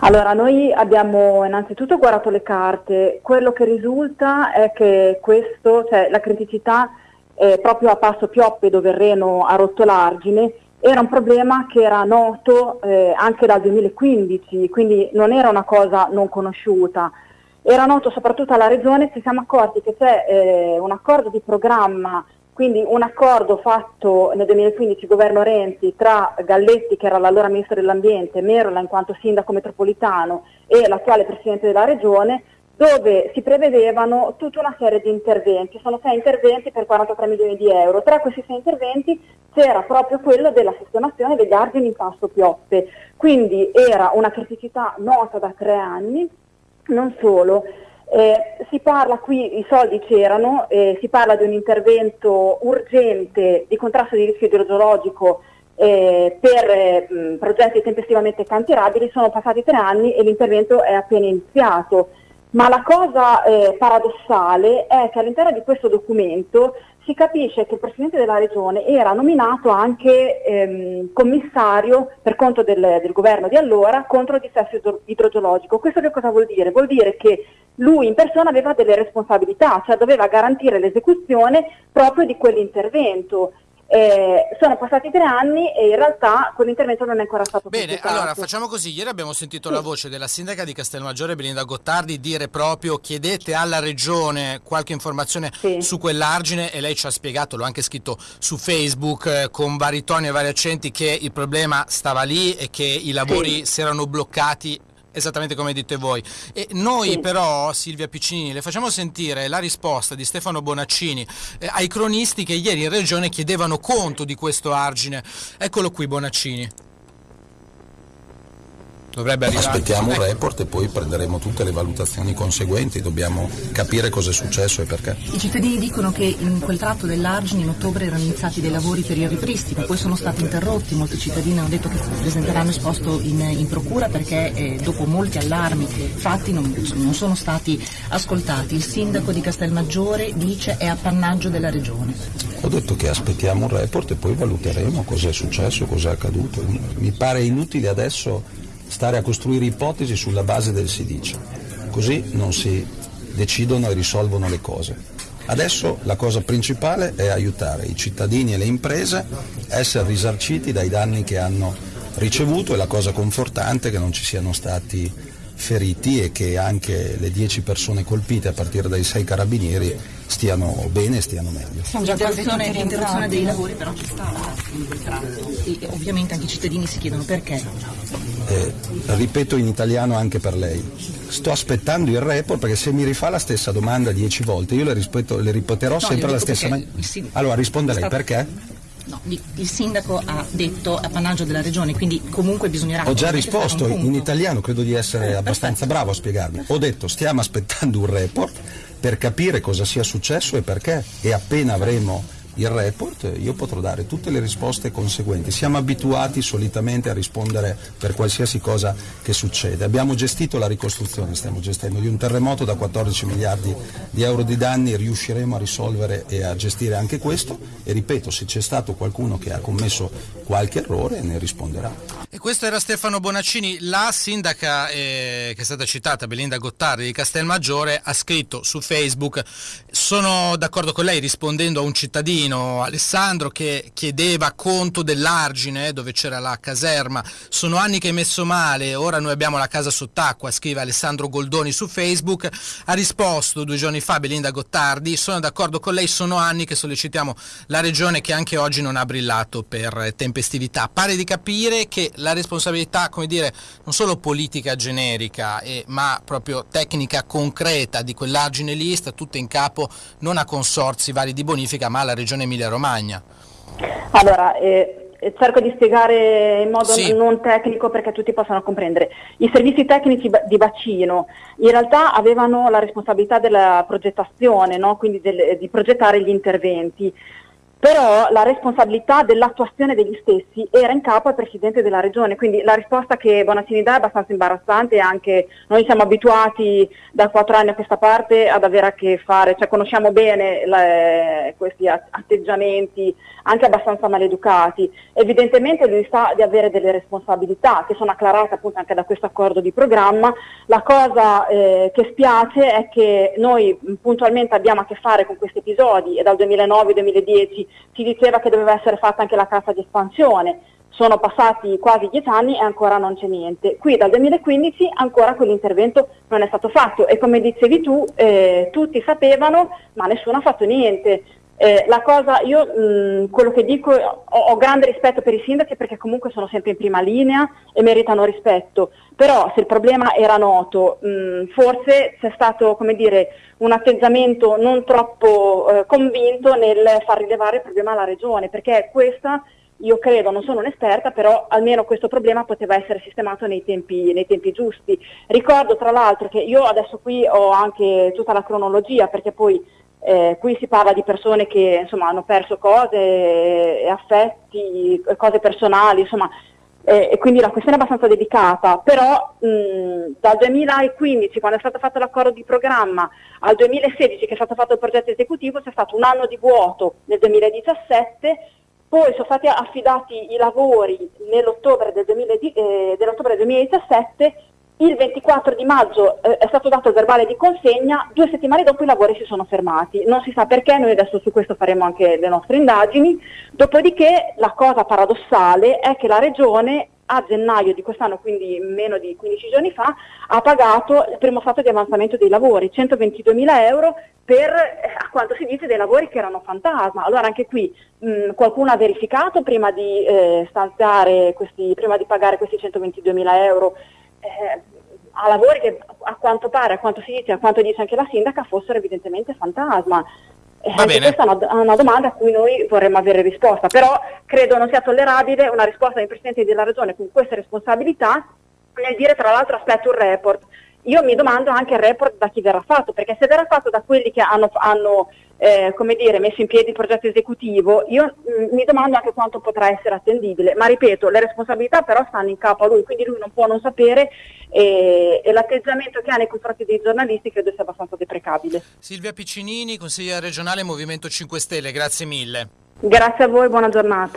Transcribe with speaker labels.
Speaker 1: Allora, noi abbiamo innanzitutto guardato le carte, quello che risulta è che questo, cioè la criticità eh, proprio a Passo Pioppe dove Reno ha rotto l'argine, era un problema che era noto eh, anche dal 2015, quindi non era una cosa non conosciuta. Era noto soprattutto alla Regione, ci siamo accorti che c'è eh, un accordo di programma quindi un accordo fatto nel 2015 governo Renzi tra Galletti che era l'allora ministro dell'ambiente, Merola in quanto sindaco metropolitano e l'attuale presidente della regione dove si prevedevano tutta una serie di interventi, sono sei interventi per 43 milioni di euro, tra questi sei interventi c'era proprio quello della sistemazione degli argini in passo pioppe, quindi era una criticità nota da tre anni, non solo, eh, si parla qui, i soldi c'erano, eh, si parla di un intervento urgente di contrasto di rischio idrogeologico eh, per eh, progetti tempestivamente cantierabili, sono passati tre anni e l'intervento è appena iniziato. Ma la cosa eh, paradossale è che all'interno di questo documento si capisce che il Presidente della Regione era nominato anche ehm, commissario per conto del, del, governo di allora contro il dissesto idrogeologico. Questo che cosa vuol dire? Vuol dire che lui in persona aveva delle responsabilità, cioè doveva garantire l'esecuzione proprio di quell'intervento. Eh, sono passati tre anni e in realtà quell'intervento non è ancora stato
Speaker 2: Bene, pubblicato. allora facciamo così. Ieri abbiamo sentito sì. la voce della sindaca di Castelmaggiore, Belinda Gottardi, dire proprio chiedete alla regione qualche informazione sì. su quell'argine e lei ci ha spiegato, l'ho anche scritto su Facebook eh, con vari toni e vari accenti, che il problema stava lì e che i lavori sì. si erano bloccati esattamente come dite voi. E noi sì. però, Silvia Piccini, le facciamo sentire la risposta di Stefano Bonaccini eh, ai cronisti che ieri in regione chiedevano conto di questo argine. Eccolo qui Bonaccini.
Speaker 3: Dovrebbe arrivare. Aspettiamo un report e poi prenderemo tutte le valutazioni conseguenti, dobbiamo capire cosa è successo e perché.
Speaker 4: I cittadini dicono che in quel tratto dell'Argine in ottobre erano iniziati dei lavori per il ripristino, poi sono stati interrotti, molti cittadini hanno detto che presenteranno esposto in, in procura perché eh, dopo molti allarmi fatti non, non sono stati ascoltati. Il sindaco di Castelmaggiore dice è appannaggio della regione.
Speaker 3: Ho detto che aspettiamo un report e poi valuteremo cosa è successo, cosa è accaduto. Mi pare inutile adesso stare a costruire ipotesi sulla base del si dice. Così non si decidono e risolvono le cose. Adesso la cosa principale è aiutare i cittadini e le imprese a essere risarciti dai danni che hanno ricevuto e la cosa confortante è che non ci siano stati feriti e che anche le 10 persone colpite a partire dai 6 carabinieri stiano bene e stiano meglio.
Speaker 4: L'interruzione, l'interruzione dei lavori però ci sta e ovviamente anche i cittadini si chiedono perché.
Speaker 3: Eh, ripeto in italiano anche per lei, sto aspettando il report perché se mi rifà la stessa domanda 10 volte io le, rispetto, le ripeterò no, sempre la stessa maniera. Allora risponda lei perché?
Speaker 4: No, il sindaco ha detto appannaggio della regione, quindi comunque bisognerà...
Speaker 3: Ho già risposto in italiano, credo di essere abbastanza bravo a spiegarmi. Ho detto stiamo aspettando un report per capire cosa sia successo e perché e appena avremo il report, io potrò dare tutte le risposte conseguenti. Siamo abituati solitamente a rispondere per qualsiasi cosa che succede. Abbiamo gestito la ricostruzione, stiamo gestendo di un terremoto da 14 miliardi di euro di danni, riusciremo a risolvere e a gestire anche questo e ripeto, se c'è stato qualcuno che ha commesso qualche errore ne risponderà.
Speaker 2: E questo era Stefano Bonaccini, la sindaca eh, che è stata citata, Belinda Gottardi di Castelmaggiore, ha scritto su Facebook, sono d'accordo con lei rispondendo a un cittadino cittadino Alessandro che chiedeva conto dell'argine dove c'era la caserma. Sono anni che hai messo male, ora noi abbiamo la casa sott'acqua, scrive Alessandro Goldoni su Facebook. Ha risposto due giorni fa Belinda Gottardi, sono d'accordo con lei, sono anni che sollecitiamo la regione che anche oggi non ha brillato per tempestività. Pare di capire che la responsabilità, come dire, non solo politica generica, eh, ma proprio tecnica concreta di quell'argine lì sta tutta in capo non a consorzi vari di bonifica, ma alla regione regione Emilia-Romagna?
Speaker 1: Allora, eh, eh, cerco di spiegare in modo sì. non tecnico perché tutti possano comprendere. I servizi tecnici di bacino in realtà avevano la responsabilità della progettazione, no? quindi del, di progettare gli interventi. Però la responsabilità dell'attuazione degli stessi era in capo al Presidente della Regione, quindi la risposta che Bonaccini dà è abbastanza imbarazzante anche noi siamo abituati da quattro anni a questa parte ad avere a che fare, cioè conosciamo bene le, questi atteggiamenti anche abbastanza maleducati. Evidentemente lui sa di avere delle responsabilità che sono acclarate appunto anche da questo accordo di programma, la cosa eh, che spiace è che noi puntualmente abbiamo a che fare con questi episodi e dal 2009-2010 si diceva che doveva essere fatta anche la cassa di espansione. Sono passati quasi dieci anni e ancora non c'è niente. Qui dal 2015 ancora quell'intervento non è stato fatto e come dicevi tu, eh, tutti sapevano ma nessuno ha fatto niente. Eh, la cosa, io mh, quello che dico, ho, ho, grande rispetto per i sindaci perché comunque sono sempre in prima linea e meritano rispetto, però se il problema era noto, mh, forse c'è stato dire, un atteggiamento non troppo eh, convinto nel far rilevare il problema alla regione, perché questa io credo, non sono un'esperta, però almeno questo problema poteva essere sistemato nei tempi, nei tempi, giusti. Ricordo tra l'altro che io adesso qui ho anche tutta la cronologia, perché poi eh, qui si parla di persone che insomma, hanno perso cose, affetti, cose personali, insomma, eh, e quindi la questione è abbastanza delicata, però mh, dal 2015, quando è stato fatto l'accordo di programma, al 2016 che è stato fatto il progetto esecutivo, c'è stato un anno di vuoto nel 2017, poi sono stati affidati i lavori nell'ottobre del, 2000, eh, dell'ottobre 2017 il 24 di maggio eh, è stato dato il verbale di consegna, due settimane dopo i lavori si sono fermati. Non si sa perché, noi adesso su questo faremo anche le nostre indagini. Dopodiché la cosa paradossale è che la Regione a gennaio di quest'anno, quindi meno di 15 giorni fa, ha pagato il primo stato di avanzamento dei lavori, 122 mila euro per, eh, a quanto si dice, dei lavori che erano fantasma. Allora anche qui mh, qualcuno ha verificato prima di, eh, questi, prima di pagare questi 122 mila euro eh, a lavori che a quanto pare, a quanto si dice, a quanto dice anche la sindaca, fossero evidentemente fantasma. Eh, questa è una, una, domanda a cui noi vorremmo avere risposta, però credo non sia tollerabile una risposta del Presidente della Regione con queste responsabilità nel dire tra l'altro aspetta un report. Io mi domando anche il report da chi verrà fatto, perché se verrà fatto da quelli che hanno, hanno eh, come dire, messo in piedi il progetto esecutivo, io mh, mm, mi domando anche quanto potrà essere attendibile, ma ripeto, le responsabilità però stanno in capo a lui, quindi lui non può non sapere e, e l'atteggiamento che ha nei confronti dei giornalisti credo sia abbastanza deprecabile.
Speaker 2: Silvia Piccinini, consigliera regionale Movimento 5 Stelle, grazie mille.
Speaker 1: Grazie a voi, buona giornata.